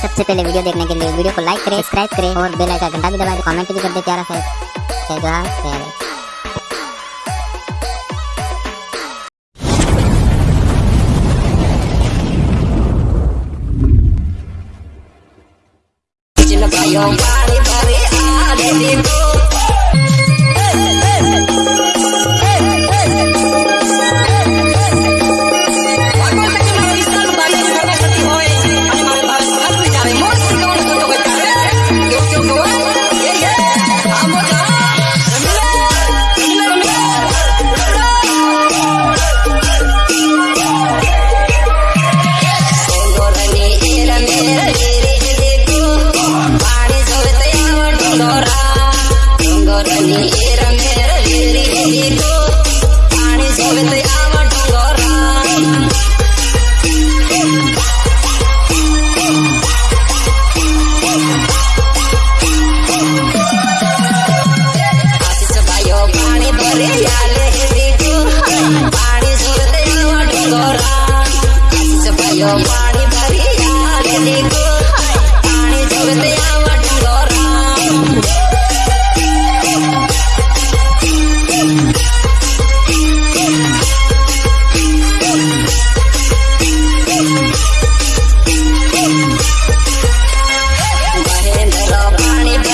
सबसे पहले वीडियो देखने के लिए वीडियो को लाइक करें सब्सक्राइब करें और बेल आइकन घंटा भी दबाएँ तो कमेंट भी कर दे प्यारा है जय जवाहर जय Yo, body, body, I let it. Yo, party, party, party,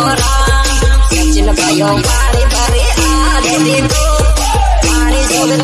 orang Cinta payung pari-parian Jadi Pari sobet